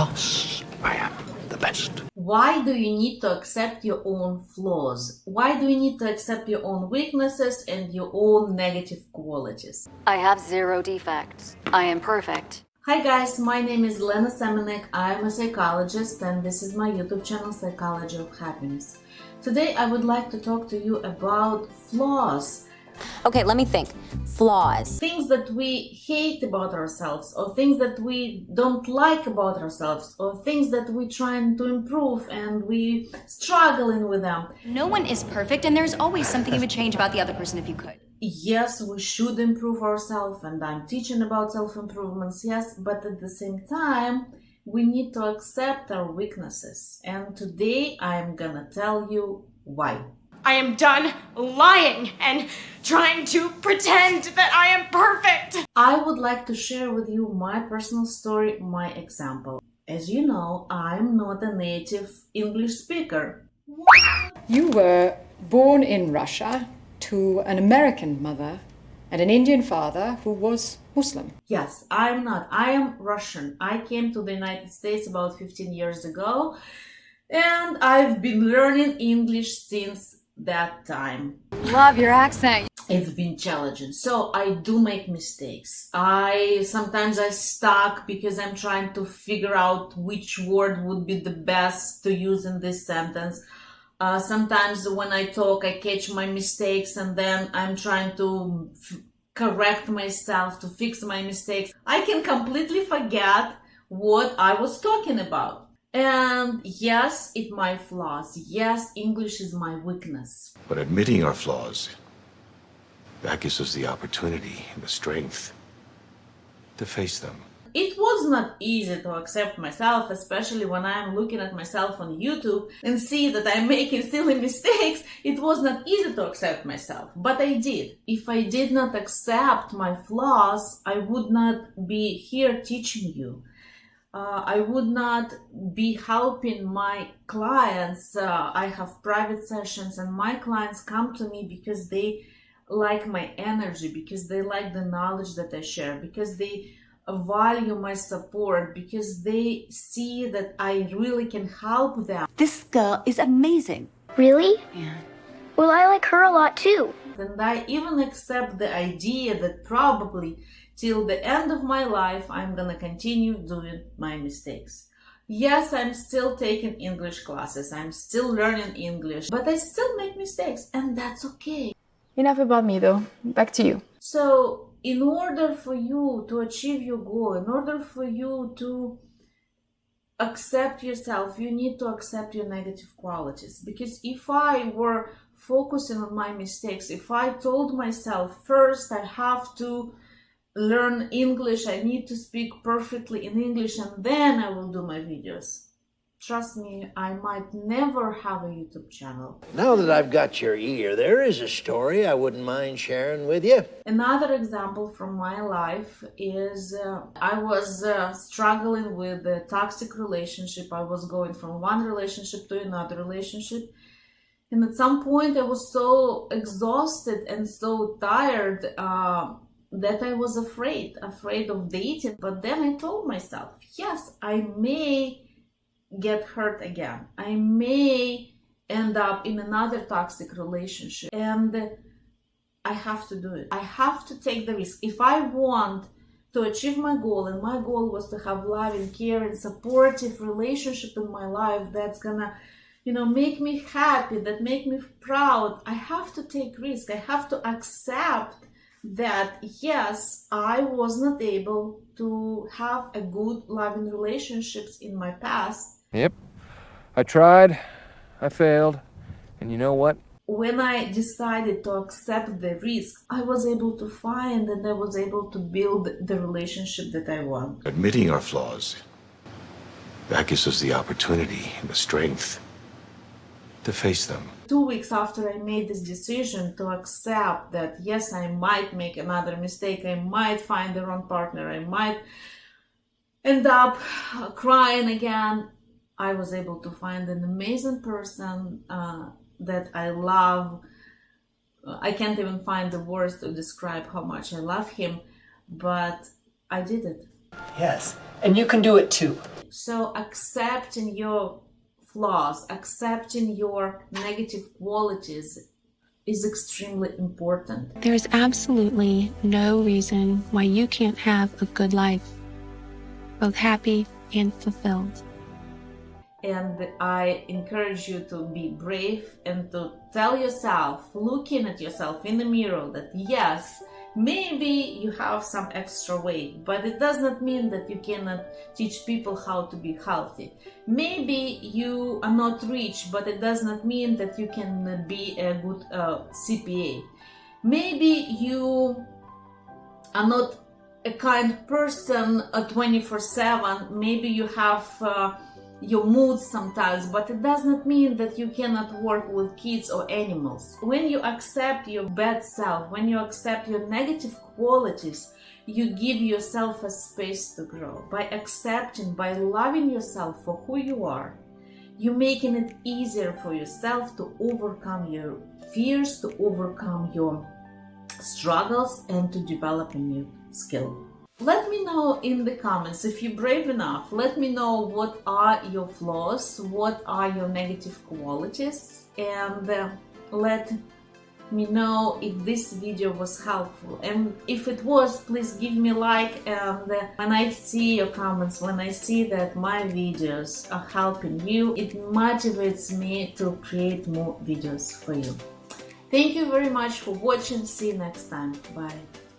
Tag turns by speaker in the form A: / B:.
A: because I am the best.
B: Why do you need to accept your own flaws? Why do you need to accept your own weaknesses and your own negative qualities?
C: I have zero defects. I am perfect.
B: Hi guys, my name is Lena Semenek. I am a psychologist and this is my YouTube channel Psychology of Happiness. Today I would like to talk to you about flaws
D: Okay, let me think. Flaws.
B: Things that we hate about ourselves, or things that we don't like about ourselves, or things that we're trying to improve and we struggling with them.
E: No one is perfect, and there's always something you would change about the other person if you could.
B: Yes, we should improve ourselves, and I'm teaching about self improvements, yes, but at the same time, we need to accept our weaknesses. And today I'm gonna tell you why.
F: I am done lying and trying to pretend that I am perfect.
B: I would like to share with you my personal story, my example. As you know, I'm not a native English speaker.
G: You were born in Russia to an American mother and an Indian father who was Muslim.
B: Yes, I'm not. I am Russian. I came to the United States about 15 years ago and I've been learning English since that time.
E: Love your accent.
B: It's been challenging. So I do make mistakes. I sometimes I stuck because I'm trying to figure out which word would be the best to use in this sentence. Uh, sometimes when I talk, I catch my mistakes and then I'm trying to correct myself to fix my mistakes. I can completely forget what I was talking about. And yes, it my flaws. Yes, English is my weakness.
A: But admitting our flaws, that gives us the opportunity and the strength to face them.
B: It was not easy to accept myself, especially when I'm looking at myself on YouTube and see that I'm making silly mistakes. It was not easy to accept myself, but I did. If I did not accept my flaws, I would not be here teaching you uh, I would not be helping my clients. Uh, I have private sessions, and my clients come to me because they like my energy, because they like the knowledge that I share, because they value my support, because they see that I really can help them.
H: This girl is amazing.
I: Really?
H: Yeah.
I: Well, I like her a lot too.
B: And I even accept the idea that probably till the end of my life I'm gonna continue doing my mistakes. Yes, I'm still taking English classes, I'm still learning English, but I still make mistakes and that's okay.
J: Enough about me though, back to you.
B: So, in order for you to achieve your goal, in order for you to accept yourself, you need to accept your negative qualities. Because if I were focusing on my mistakes, if I told myself first I have to learn English, I need to speak perfectly in English and then I will do my videos. Trust me, I might never have a YouTube channel.
K: Now that I've got your ear, there is a story I wouldn't mind sharing with you.
B: Another example from my life is uh, I was uh, struggling with a toxic relationship. I was going from one relationship to another relationship. And at some point, I was so exhausted and so tired. Uh, that I was afraid, afraid of dating. But then I told myself, yes, I may get hurt again. I may end up in another toxic relationship. And I have to do it. I have to take the risk. If I want to achieve my goal, and my goal was to have loving, caring, supportive relationship in my life that's gonna you know make me happy that make me proud i have to take risk i have to accept that yes, I was not able to have a good loving relationships in my past.
L: Yep. I tried, I failed, and you know what?
B: When I decided to accept the risk, I was able to find and I was able to build the relationship that I want.
A: Admitting our flaws, that gives us the opportunity and the strength to face them.
B: Two weeks after I made this decision to accept that, yes, I might make another mistake, I might find the wrong partner, I might end up crying again, I was able to find an amazing person uh, that I love. I can't even find the words to describe how much I love him, but I did it.
M: Yes, and you can do it too.
B: So accepting your flaws, accepting your negative qualities is extremely important.
N: There's absolutely no reason why you can't have a good life, both happy and fulfilled.
B: And I encourage you to be brave and to tell yourself, looking at yourself in the mirror, that yes, maybe you have some extra weight, but it does not mean that you cannot teach people how to be healthy. Maybe you are not rich, but it does not mean that you can be a good uh, CPA. Maybe you are not a kind person uh, 24 7. Maybe you have uh, your mood sometimes, but it does not mean that you cannot work with kids or animals. When you accept your bad self, when you accept your negative qualities, you give yourself a space to grow. By accepting, by loving yourself for who you are, you're making it easier for yourself to overcome your fears, to overcome your struggles, and to develop a new skill. Let me know in the comments if you're brave enough. Let me know what are your flaws, what are your negative qualities, and uh, let me know if this video was helpful. And if it was, please give me a like. And uh, when I see your comments, when I see that my videos are helping you, it motivates me to create more videos for you. Thank you very much for watching. See you next time. Bye.